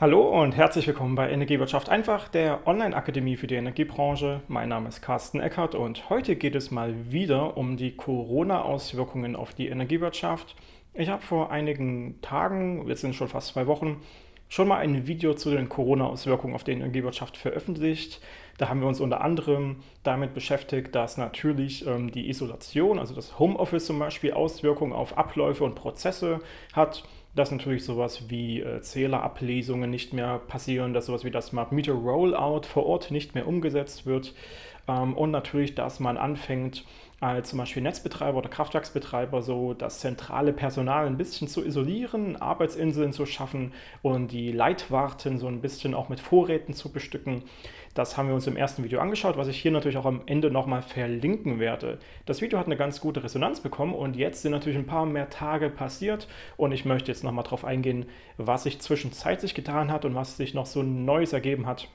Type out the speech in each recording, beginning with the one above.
Hallo und herzlich willkommen bei Energiewirtschaft einfach, der Online-Akademie für die Energiebranche. Mein Name ist Carsten Eckert und heute geht es mal wieder um die Corona-Auswirkungen auf die Energiewirtschaft. Ich habe vor einigen Tagen, jetzt sind schon fast zwei Wochen, schon mal ein Video zu den Corona-Auswirkungen auf die Energiewirtschaft veröffentlicht. Da haben wir uns unter anderem damit beschäftigt, dass natürlich ähm, die Isolation, also das Homeoffice zum Beispiel, Auswirkungen auf Abläufe und Prozesse hat dass natürlich sowas wie äh, Zählerablesungen nicht mehr passieren, dass sowas wie das Smart Meter Rollout vor Ort nicht mehr umgesetzt wird ähm, und natürlich, dass man anfängt, als zum Beispiel Netzbetreiber oder Kraftwerksbetreiber so das zentrale Personal ein bisschen zu isolieren, Arbeitsinseln zu schaffen und die Leitwarten so ein bisschen auch mit Vorräten zu bestücken. Das haben wir uns im ersten Video angeschaut, was ich hier natürlich auch am Ende nochmal verlinken werde. Das Video hat eine ganz gute Resonanz bekommen und jetzt sind natürlich ein paar mehr Tage passiert und ich möchte jetzt nochmal darauf eingehen, was sich zwischenzeitlich getan hat und was sich noch so Neues ergeben hat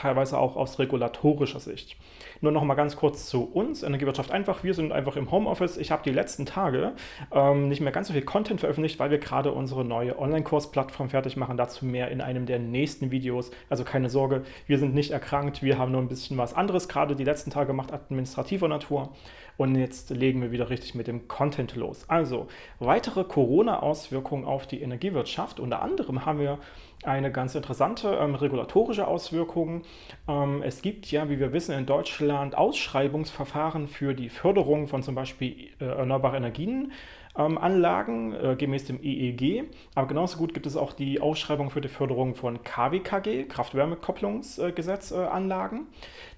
teilweise auch aus regulatorischer Sicht. Nur noch mal ganz kurz zu uns, Energiewirtschaft einfach. Wir sind einfach im Homeoffice. Ich habe die letzten Tage ähm, nicht mehr ganz so viel Content veröffentlicht, weil wir gerade unsere neue Online-Kursplattform fertig machen. Dazu mehr in einem der nächsten Videos. Also keine Sorge, wir sind nicht erkrankt. Wir haben nur ein bisschen was anderes gerade die letzten Tage gemacht, administrativer Natur. Und jetzt legen wir wieder richtig mit dem Content los. Also, weitere Corona-Auswirkungen auf die Energiewirtschaft. Unter anderem haben wir eine ganz interessante ähm, regulatorische Auswirkung. Ähm, es gibt ja, wie wir wissen, in Deutschland Ausschreibungsverfahren für die Förderung von zum Beispiel äh, erneuerbaren Energien ähm, Anlagen äh, gemäß dem EEG. Aber genauso gut gibt es auch die Ausschreibung für die Förderung von KWKG, Kraft-Wärme-Kopplungsanlagen.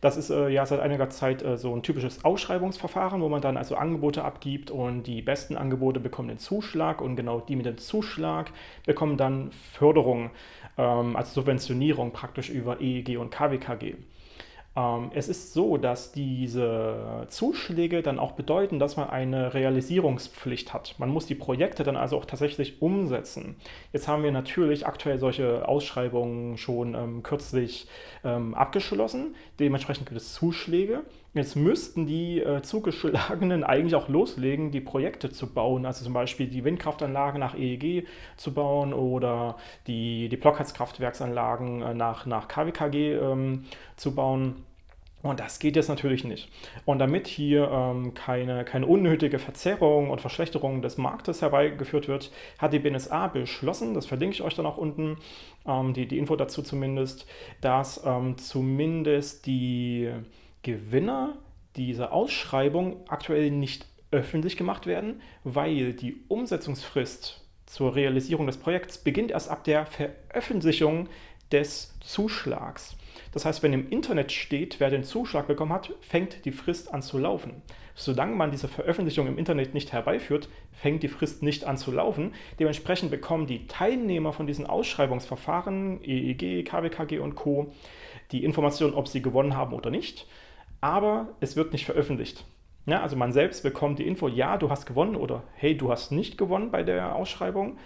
das ist äh, ja seit einiger Zeit äh, so ein typisches Ausschreibungsverfahren, wo man dann also Angebote abgibt und die besten Angebote bekommen den Zuschlag und genau die mit dem Zuschlag bekommen dann Förderung, ähm, also Subventionierung praktisch über EEG und KWKG. Ähm, es ist so, dass diese Zuschläge dann auch bedeuten, dass man eine Realisierungspflicht hat. Man muss die Projekte dann also auch tatsächlich umsetzen. Jetzt haben wir natürlich aktuell solche Ausschreibungen schon ähm, kürzlich ähm, abgeschlossen. Dementsprechend gibt es Zuschläge. Jetzt müssten die äh, Zugeschlagenen eigentlich auch loslegen, die Projekte zu bauen, also zum Beispiel die Windkraftanlagen nach EEG zu bauen oder die, die Blockheizkraftwerksanlagen äh, nach, nach KWKG ähm, zu bauen. Und das geht jetzt natürlich nicht. Und damit hier ähm, keine, keine unnötige Verzerrung und Verschlechterung des Marktes herbeigeführt wird, hat die BNSA beschlossen, das verlinke ich euch dann auch unten, ähm, die, die Info dazu zumindest, dass ähm, zumindest die Gewinner dieser Ausschreibung aktuell nicht öffentlich gemacht werden, weil die Umsetzungsfrist zur Realisierung des Projekts beginnt erst ab der Veröffentlichung des Zuschlags. Das heißt, wenn im Internet steht, wer den Zuschlag bekommen hat, fängt die Frist an zu laufen. Solange man diese Veröffentlichung im Internet nicht herbeiführt, fängt die Frist nicht an zu laufen. Dementsprechend bekommen die Teilnehmer von diesen Ausschreibungsverfahren, EEG, KWKG und Co., die Information, ob sie gewonnen haben oder nicht aber es wird nicht veröffentlicht. Ja, also man selbst bekommt die Info, ja, du hast gewonnen oder hey, du hast nicht gewonnen bei der Ausschreibung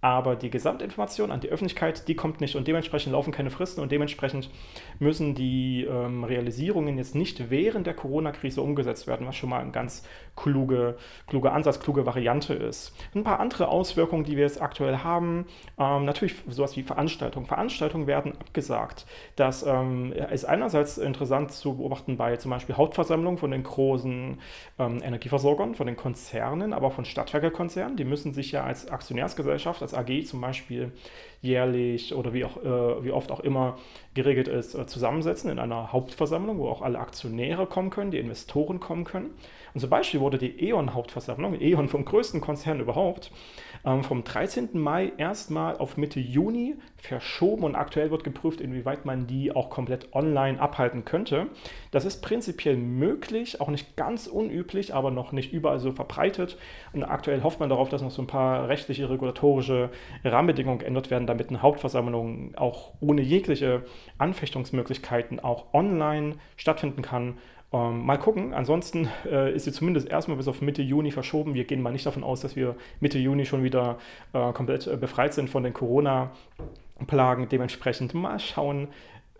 aber die Gesamtinformation an die Öffentlichkeit, die kommt nicht und dementsprechend laufen keine Fristen und dementsprechend müssen die ähm, Realisierungen jetzt nicht während der Corona-Krise umgesetzt werden, was schon mal ein ganz kluge, kluger Ansatz, kluge Variante ist. Ein paar andere Auswirkungen, die wir jetzt aktuell haben, ähm, natürlich sowas wie Veranstaltungen. Veranstaltungen werden abgesagt. Das ähm, ist einerseits interessant zu beobachten bei zum Beispiel Hauptversammlungen von den großen ähm, Energieversorgern, von den Konzernen, aber auch von Stadtwerkekonzernen. Die müssen sich ja als Aktionärsgesellschaft, als AG zum Beispiel jährlich oder wie, auch, äh, wie oft auch immer geregelt ist, äh, zusammensetzen in einer Hauptversammlung, wo auch alle Aktionäre kommen können, die Investoren kommen können. Und zum Beispiel wurde die E.ON-Hauptversammlung, E.ON vom größten Konzern überhaupt, ähm, vom 13. Mai erstmal auf Mitte Juni verschoben und aktuell wird geprüft, inwieweit man die auch komplett online abhalten könnte. Das ist prinzipiell möglich, auch nicht ganz unüblich, aber noch nicht überall so verbreitet. Und aktuell hofft man darauf, dass noch so ein paar rechtliche, regulatorische Rahmenbedingungen geändert werden, damit eine Hauptversammlung auch ohne jegliche Anfechtungsmöglichkeiten auch online stattfinden kann ähm, mal gucken, ansonsten äh, ist sie zumindest erstmal bis auf Mitte Juni verschoben. Wir gehen mal nicht davon aus, dass wir Mitte Juni schon wieder äh, komplett äh, befreit sind von den Corona-Plagen. Dementsprechend mal schauen,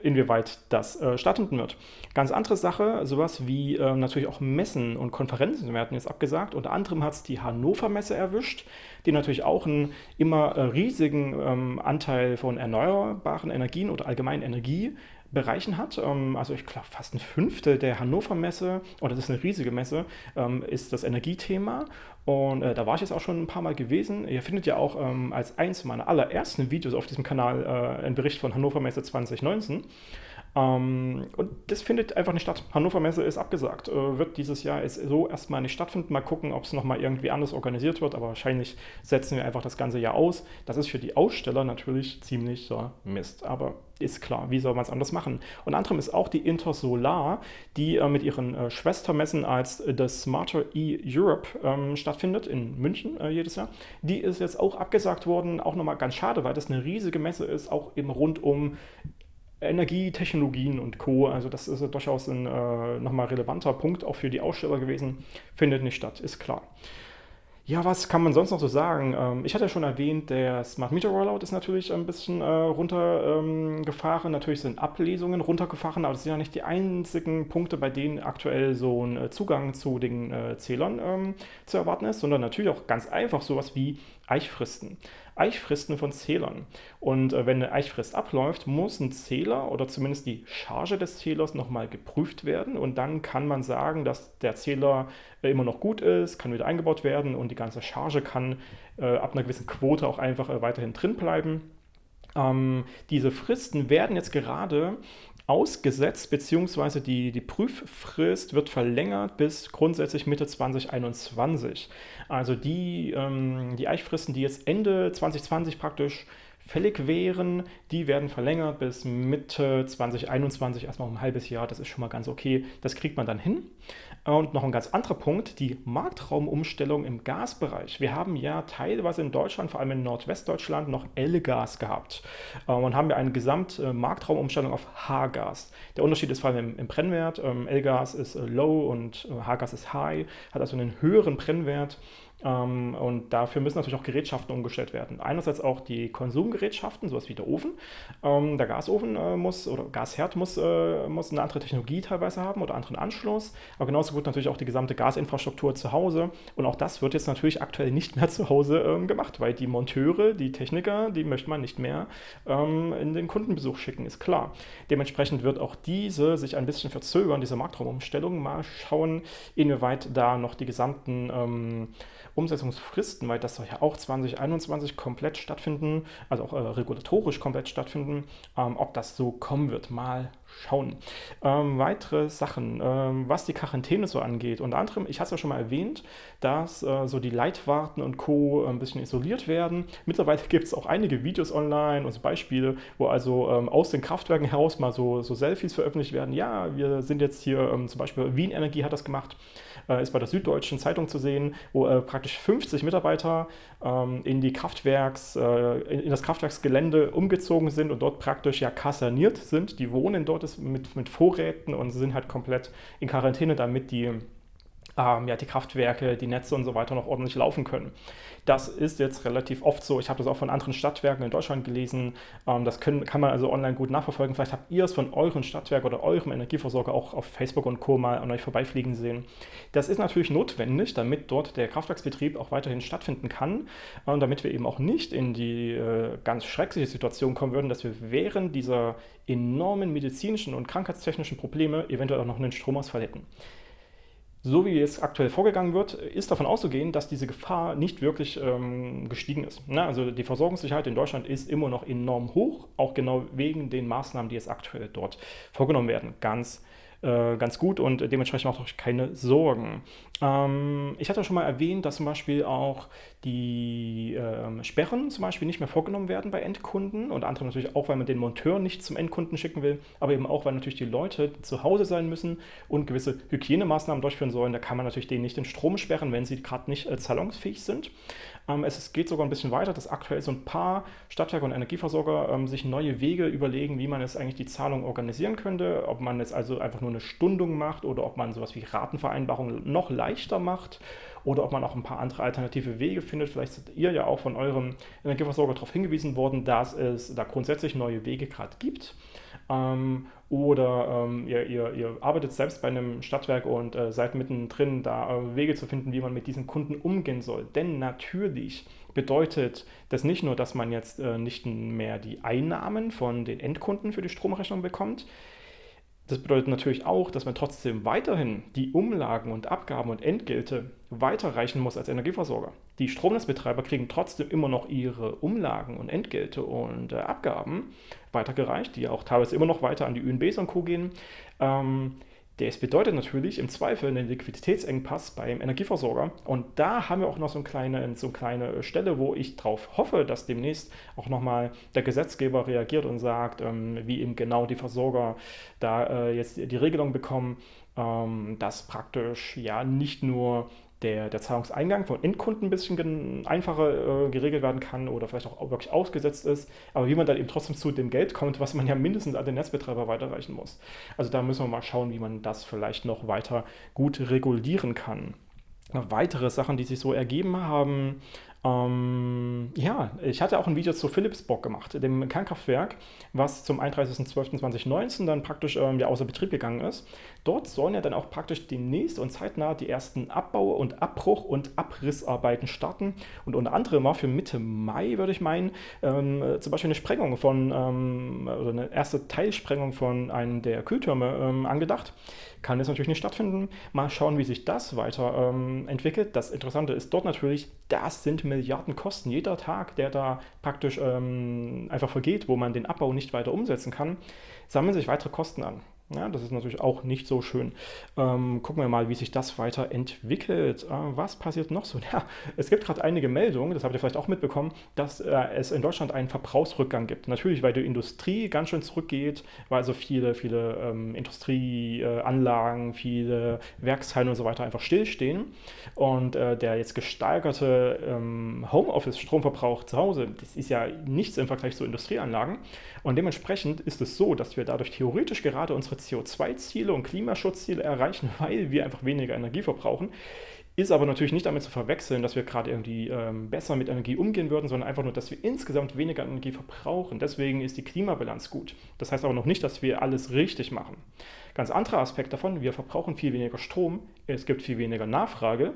inwieweit das äh, stattfinden wird. Ganz andere Sache, sowas wie äh, natürlich auch Messen und Konferenzen werden jetzt abgesagt. Unter anderem hat es die Hannover Messe erwischt, die natürlich auch einen immer äh, riesigen ähm, Anteil von erneuerbaren Energien oder allgemeinen Energie Bereichen hat. Ähm, also ich glaube fast ein Fünftel der Hannover Messe, und das ist eine riesige Messe, ähm, ist das Energiethema. Und äh, da war ich jetzt auch schon ein paar Mal gewesen. Ihr findet ja auch ähm, als eins meiner allerersten Videos auf diesem Kanal äh, einen Bericht von Hannover Messe 2019. Ähm, und das findet einfach nicht statt. Hannover Messe ist abgesagt. Äh, wird dieses Jahr so erstmal nicht stattfinden. Mal gucken, ob es nochmal irgendwie anders organisiert wird. Aber wahrscheinlich setzen wir einfach das ganze Jahr aus. Das ist für die Aussteller natürlich ziemlich so Mist. Aber ist klar, wie soll man es anders machen? Und anderem ist auch die Intersolar, die äh, mit ihren äh, Schwestermessen als äh, das Smarter E-Europe ähm, stattfindet, in München äh, jedes Jahr. Die ist jetzt auch abgesagt worden, auch nochmal ganz schade, weil das eine riesige Messe ist, auch eben rund um Energietechnologien und Co. Also das ist durchaus ein äh, nochmal relevanter Punkt auch für die Aussteller gewesen. Findet nicht statt, ist klar. Ja, was kann man sonst noch so sagen? Ähm, ich hatte ja schon erwähnt, der Smart Meter Rollout ist natürlich ein bisschen äh, runtergefahren. Ähm, natürlich sind Ablesungen runtergefahren, aber das sind ja nicht die einzigen Punkte, bei denen aktuell so ein äh, Zugang zu den äh, Zählern ähm, zu erwarten ist, sondern natürlich auch ganz einfach sowas wie Eichfristen. Eichfristen von Zählern. Und äh, wenn eine Eichfrist abläuft, muss ein Zähler oder zumindest die Charge des Zählers nochmal geprüft werden. Und dann kann man sagen, dass der Zähler äh, immer noch gut ist, kann wieder eingebaut werden und die ganze Charge kann äh, ab einer gewissen Quote auch einfach äh, weiterhin drin bleiben. Ähm, diese Fristen werden jetzt gerade ausgesetzt, beziehungsweise die, die Prüffrist wird verlängert bis grundsätzlich Mitte 2021. Also die, ähm, die Eichfristen, die jetzt Ende 2020 praktisch fällig wären, die werden verlängert bis Mitte 2021, erstmal um ein halbes Jahr. Das ist schon mal ganz okay. Das kriegt man dann hin. Und noch ein ganz anderer Punkt, die Marktraumumstellung im Gasbereich. Wir haben ja teilweise in Deutschland, vor allem in Nordwestdeutschland, noch L-Gas gehabt. Und haben wir eine Gesamtmarktraumumstellung auf H-Gas. Der Unterschied ist vor allem im, Brennwert. Ähm, L-Gas ist äh, low und äh, H-Gas ist high, hat also einen höheren Brennwert. Ähm, und dafür müssen natürlich auch Gerätschaften umgestellt werden. Einerseits auch die Konsumgerätschaften, sowas wie der Ofen. Ähm, der Gasofen äh, muss oder Gasherd muss, äh, muss eine andere Technologie teilweise haben oder anderen Anschluss. Aber genauso gut natürlich auch die gesamte Gasinfrastruktur zu Hause. Und auch das wird jetzt natürlich aktuell nicht mehr zu Hause ähm, gemacht, weil die Monteure, die Techniker, die möchte man nicht mehr ähm, in den Kundenbesuch schicken, ist klar. Dementsprechend wird auch diese sich ein bisschen verzögern, diese Marktraumumstellung. Mal schauen, inwieweit da noch die gesamten ähm, Umsetzungsfristen, weil das soll ja auch 2021 komplett stattfinden, also auch äh, regulatorisch komplett stattfinden, ähm, ob das so kommen wird, mal schauen. Ähm, weitere Sachen, ähm, was die Quarantäne so angeht. Unter anderem, ich hatte es ja schon mal erwähnt, dass äh, so die Leitwarten und Co. ein bisschen isoliert werden. Mittlerweile gibt es auch einige Videos online und so Beispiele, wo also ähm, aus den Kraftwerken heraus mal so, so Selfies veröffentlicht werden. Ja, wir sind jetzt hier, ähm, zum Beispiel Wien Energie hat das gemacht, äh, ist bei der Süddeutschen Zeitung zu sehen, wo äh, praktisch 50 Mitarbeiter ähm, in, die Kraftwerks, äh, in das Kraftwerksgelände umgezogen sind und dort praktisch ja kaserniert sind. Die wohnen dort mit, mit Vorräten und sind halt komplett in Quarantäne, damit die ähm, ja, die Kraftwerke, die Netze und so weiter noch ordentlich laufen können. Das ist jetzt relativ oft so. Ich habe das auch von anderen Stadtwerken in Deutschland gelesen. Ähm, das können, kann man also online gut nachverfolgen. Vielleicht habt ihr es von euren Stadtwerk oder eurem Energieversorger auch auf Facebook und Co. mal an euch vorbeifliegen sehen. Das ist natürlich notwendig, damit dort der Kraftwerksbetrieb auch weiterhin stattfinden kann und äh, damit wir eben auch nicht in die äh, ganz schreckliche Situation kommen würden, dass wir während dieser enormen medizinischen und krankheitstechnischen Probleme eventuell auch noch einen Stromausfall hätten so wie es aktuell vorgegangen wird, ist davon auszugehen, dass diese Gefahr nicht wirklich ähm, gestiegen ist. Na, also die Versorgungssicherheit in Deutschland ist immer noch enorm hoch, auch genau wegen den Maßnahmen, die jetzt aktuell dort vorgenommen werden. Ganz äh, ganz gut und dementsprechend macht euch keine Sorgen. Ähm, ich hatte schon mal erwähnt, dass zum Beispiel auch die ähm, Sperren zum Beispiel nicht mehr vorgenommen werden bei Endkunden und andere natürlich auch, weil man den Monteur nicht zum Endkunden schicken will, aber eben auch, weil natürlich die Leute zu Hause sein müssen und gewisse Hygienemaßnahmen durchführen sollen. Da kann man natürlich denen nicht den Strom sperren, wenn sie gerade nicht äh, zahlungsfähig sind. Ähm, es geht sogar ein bisschen weiter, dass aktuell so ein paar Stadtwerke und Energieversorger ähm, sich neue Wege überlegen, wie man jetzt eigentlich die Zahlung organisieren könnte, ob man jetzt also einfach nur nur eine Stundung macht oder ob man sowas wie Ratenvereinbarungen noch leichter macht oder ob man auch ein paar andere alternative Wege findet. Vielleicht seid ihr ja auch von eurem Energieversorger darauf hingewiesen worden, dass es da grundsätzlich neue Wege gerade gibt. Ähm, oder ähm, ihr, ihr, ihr, arbeitet selbst bei einem Stadtwerk und äh, seid mittendrin, da äh, Wege zu finden, wie man mit diesen Kunden umgehen soll. Denn natürlich bedeutet das nicht nur, dass man jetzt äh, nicht mehr die Einnahmen von den Endkunden für die Stromrechnung bekommt, das bedeutet natürlich auch, dass man trotzdem weiterhin die Umlagen und Abgaben und Entgelte weiterreichen muss als Energieversorger. Die Stromnetzbetreiber kriegen trotzdem immer noch ihre Umlagen und Entgelte und äh, Abgaben weitergereicht, die auch teilweise immer noch weiter an die ÜNBs und Co. gehen. Ähm, das bedeutet natürlich im Zweifel einen Liquiditätsengpass beim Energieversorger. Und da haben wir auch noch so eine kleine, so eine kleine Stelle, wo ich darauf hoffe, dass demnächst auch nochmal der Gesetzgeber reagiert und sagt, ähm, wie eben genau die Versorger da äh, jetzt die Regelung bekommen, ähm, dass praktisch ja nicht nur der, der Zahlungseingang von Endkunden ein bisschen einfacher äh, geregelt werden kann oder vielleicht auch wirklich ausgesetzt ist, aber wie man dann eben trotzdem zu dem Geld kommt, was man ja mindestens an den Netzbetreiber weiterreichen muss. Also da müssen wir mal schauen, wie man das vielleicht noch weiter gut regulieren kann. Weitere Sachen, die sich so ergeben haben, ähm, ja, ich hatte auch ein Video zu Philipsburg gemacht, dem Kernkraftwerk, was zum 31.12.2019 dann praktisch ähm, ja, außer Betrieb gegangen ist. Dort sollen ja dann auch praktisch demnächst und zeitnah die ersten Abbau- und Abbruch- und Abrissarbeiten starten. Und unter anderem war für Mitte Mai, würde ich meinen, ähm, zum Beispiel eine Sprengung von, ähm, oder eine erste Teilsprengung von einem der Kühltürme ähm, angedacht. Kann jetzt natürlich nicht stattfinden. Mal schauen, wie sich das weiter ähm, entwickelt. Das Interessante ist dort natürlich, das sind Milliarden Kosten. Jeder Tag, der da praktisch ähm, einfach vergeht, wo man den Abbau nicht weiter umsetzen kann, sammeln sich weitere Kosten an. Ja, das ist natürlich auch nicht so schön. Ähm, gucken wir mal, wie sich das weiterentwickelt. Äh, was passiert noch so? Ja, es gibt gerade einige Meldungen, das habt ihr vielleicht auch mitbekommen, dass äh, es in Deutschland einen Verbrauchsrückgang gibt. Natürlich, weil die Industrie ganz schön zurückgeht, weil also viele, viele ähm, Industrieanlagen, äh, viele Werkshallen und so weiter einfach stillstehen. Und äh, der jetzt gesteigerte ähm, Homeoffice-Stromverbrauch zu Hause, das ist ja nichts im Vergleich zu Industrieanlagen. Und dementsprechend ist es so, dass wir dadurch theoretisch gerade unsere CO2-Ziele und Klimaschutzziele erreichen, weil wir einfach weniger Energie verbrauchen. Ist aber natürlich nicht damit zu verwechseln, dass wir gerade irgendwie ähm, besser mit Energie umgehen würden, sondern einfach nur, dass wir insgesamt weniger Energie verbrauchen. Deswegen ist die Klimabilanz gut. Das heißt aber noch nicht, dass wir alles richtig machen. Ganz anderer Aspekt davon, wir verbrauchen viel weniger Strom, es gibt viel weniger Nachfrage.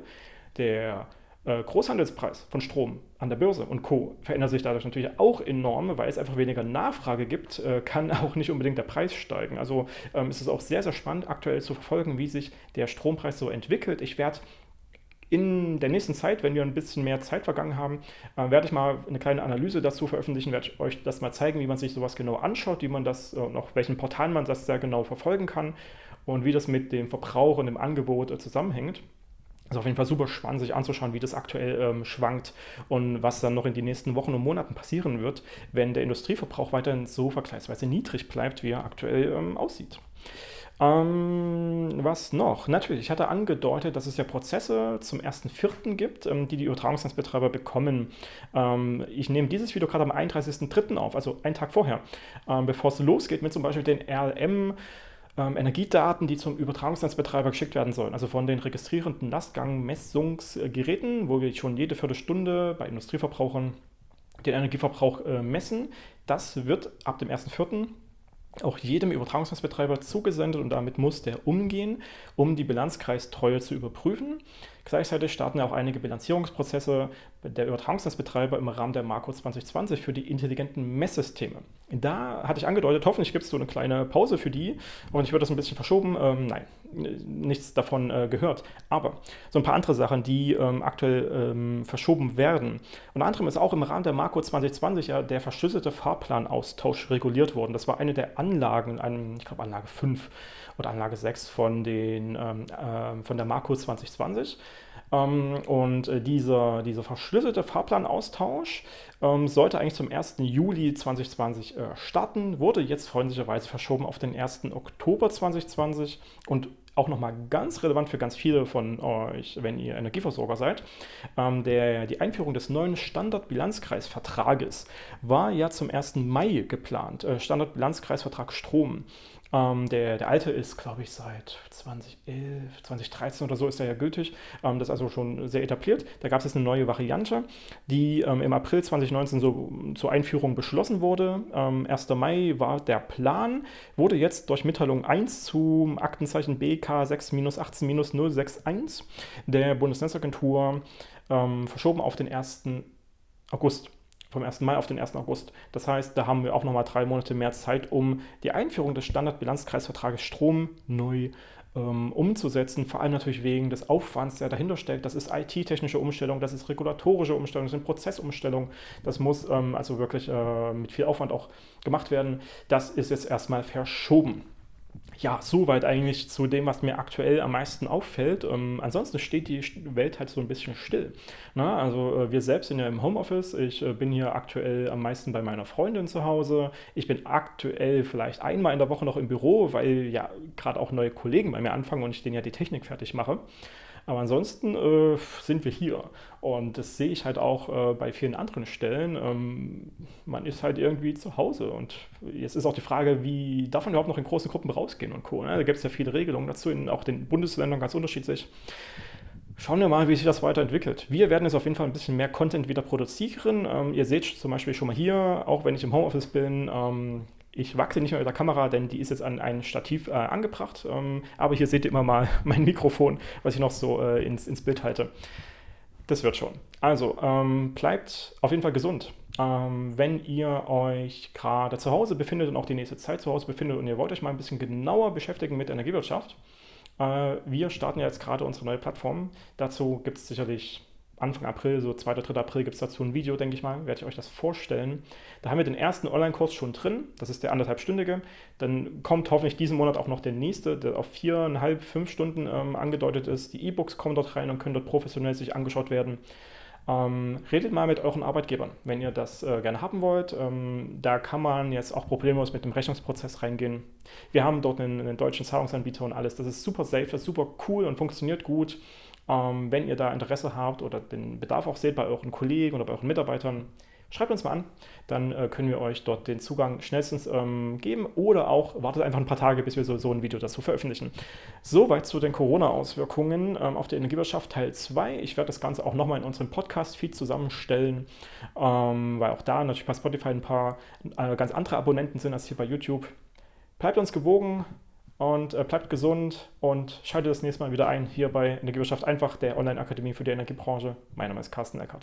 Der äh, Großhandelspreis von Strom an der Börse und Co. verändert sich dadurch natürlich auch enorm, weil es einfach weniger Nachfrage gibt, äh, kann auch nicht unbedingt der Preis steigen. Also ähm, ist es auch sehr, sehr spannend aktuell zu verfolgen, wie sich der Strompreis so entwickelt. Ich werde in der nächsten Zeit, wenn wir ein bisschen mehr Zeit vergangen haben, äh, werde ich mal eine kleine Analyse dazu veröffentlichen, werde ich euch das mal zeigen, wie man sich sowas genau anschaut, wie man das und auf welchen Portalen man das sehr genau verfolgen kann und wie das mit dem Verbrauch und dem Angebot äh, zusammenhängt. Ist auf jeden Fall super spannend, sich anzuschauen, wie das aktuell ähm, schwankt und was dann noch in den nächsten Wochen und Monaten passieren wird, wenn der Industrieverbrauch weiterhin so vergleichsweise niedrig bleibt, wie er aktuell ähm, aussieht. Ähm, was noch? Natürlich, ich hatte angedeutet, dass es ja Prozesse zum 1.4. gibt, ähm, die die Übertragungsnetzbetreiber bekommen. Ähm, ich nehme dieses Video gerade am 31.3. auf, also einen Tag vorher, ähm, bevor es losgeht mit zum Beispiel den RLM ähm, Energiedaten, die zum Übertragungsnetzbetreiber geschickt werden sollen. Also von den registrierenden Lastgangmessungsgeräten, wo wir schon jede Viertelstunde bei Industrieverbrauchern den Energieverbrauch äh, messen. Das wird ab dem 1.4 auch jedem Übertragungsnetzbetreiber zugesendet und damit muss der umgehen, um die Bilanzkreistreue zu überprüfen. Gleichzeitig starten auch einige Bilanzierungsprozesse der Übertragungsnetzbetreiber im Rahmen der Marco 2020 für die intelligenten Messsysteme. Da hatte ich angedeutet, hoffentlich gibt es so eine kleine Pause für die und ich würde das ein bisschen verschoben. Ähm, nein, nichts davon äh, gehört. Aber so ein paar andere Sachen, die ähm, aktuell ähm, verschoben werden. Unter anderem ist auch im Rahmen der Marco 2020 ja der verschlüsselte Fahrplanaustausch reguliert worden. Das war eine der Anlagen, einem, ich glaube Anlage 5 oder Anlage 6 von, den, ähm, äh, von der Marco 2020. Ähm, und äh, dieser, dieser verschlüsselte Fahrplanaustausch ähm, sollte eigentlich zum 1. Juli 2020 äh, starten, wurde jetzt freundlicherweise verschoben auf den 1. Oktober 2020 und auch nochmal ganz relevant für ganz viele von euch, wenn ihr Energieversorger seid. Ähm, der, die Einführung des neuen Standardbilanzkreisvertrages war ja zum 1. Mai geplant. Äh, Standardbilanzkreisvertrag Strom. Ähm, der, der alte ist, glaube ich, seit 2011, 2013 oder so ist er ja gültig. Ähm, das ist also schon sehr etabliert. Da gab es jetzt eine neue Variante, die ähm, im April 2019 so zur Einführung beschlossen wurde. 1. Ähm, Mai war der Plan, wurde jetzt durch Mitteilung 1 zum Aktenzeichen BK 6-18-061 der Bundesnetzagentur ähm, verschoben auf den 1. August vom 1. Mai auf den 1. August. Das heißt, da haben wir auch nochmal drei Monate mehr Zeit, um die Einführung des Standardbilanzkreisvertrages Strom neu ähm, umzusetzen. Vor allem natürlich wegen des Aufwands, der dahinter steckt. Das ist IT-technische Umstellung, das ist regulatorische Umstellung, das sind Prozessumstellung. Das muss ähm, also wirklich äh, mit viel Aufwand auch gemacht werden. Das ist jetzt erstmal verschoben ja, soweit eigentlich zu dem, was mir aktuell am meisten auffällt. Ähm, ansonsten steht die Welt halt so ein bisschen still. Na, also äh, wir selbst sind ja im Homeoffice. Ich äh, bin hier aktuell am meisten bei meiner Freundin zu Hause. Ich bin aktuell vielleicht einmal in der Woche noch im Büro, weil ja gerade auch neue Kollegen bei mir anfangen und ich denen ja die Technik fertig mache. Aber ansonsten äh, sind wir hier. Und das sehe ich halt auch äh, bei vielen anderen Stellen. Ähm, man ist halt irgendwie zu Hause. Und jetzt ist auch die Frage, wie darf man überhaupt noch in große Gruppen rausgehen und Co. Ne? Da gibt es ja viele Regelungen dazu, in auch den Bundesländern ganz unterschiedlich. Schauen wir mal, wie sich das weiterentwickelt. Wir werden jetzt auf jeden Fall ein bisschen mehr Content wieder produzieren. Ähm, ihr seht zum Beispiel schon mal hier, auch wenn ich im Homeoffice bin, ähm, ich wachse nicht mehr mit der Kamera, denn die ist jetzt an ein Stativ äh, angebracht. Ähm, aber hier seht ihr immer mal mein Mikrofon, was ich noch so äh, ins, ins Bild halte. Das wird schon. Also, ähm, bleibt auf jeden Fall gesund. Ähm, wenn ihr euch gerade zu Hause befindet und auch die nächste Zeit zu Hause befindet und ihr wollt euch mal ein bisschen genauer beschäftigen mit Energiewirtschaft, äh, wir starten ja jetzt gerade unsere neue Plattform. Dazu gibt es sicherlich Anfang April, so 2. oder 3. April gibt es dazu ein Video, denke ich mal, werde ich euch das vorstellen. Da haben wir den ersten Online-Kurs schon drin, das ist der anderthalbstündige. Dann kommt hoffentlich diesen Monat auch noch der nächste, der auf viereinhalb, fünf Stunden ähm, angedeutet ist. Die E-Books kommen dort rein und können dort professionell sich angeschaut werden. Ähm, redet mal mit euren Arbeitgebern, wenn ihr das äh, gerne haben wollt. Ähm, da kann man jetzt auch problemlos mit dem Rechnungsprozess reingehen. Wir haben dort einen, einen deutschen Zahlungsanbieter und alles. Das ist super safe, das ist super cool und funktioniert gut. Ähm, wenn ihr da Interesse habt oder den Bedarf auch seht bei euren Kollegen oder bei euren Mitarbeitern, schreibt uns mal an, dann äh, können wir euch dort den Zugang schnellstens ähm, geben oder auch wartet einfach ein paar Tage, bis wir so, so ein Video dazu veröffentlichen. Soweit zu den Corona-Auswirkungen ähm, auf die Energiewirtschaft Teil 2. Ich werde das Ganze auch nochmal in unserem Podcast-Feed zusammenstellen, ähm, weil auch da natürlich bei Spotify ein paar äh, ganz andere Abonnenten sind als hier bei YouTube. Bleibt uns gewogen, und äh, bleibt gesund und schaltet das nächste Mal wieder ein hier bei Energiewirtschaft einfach, der Online-Akademie für die Energiebranche. Mein Name ist Carsten Eckert.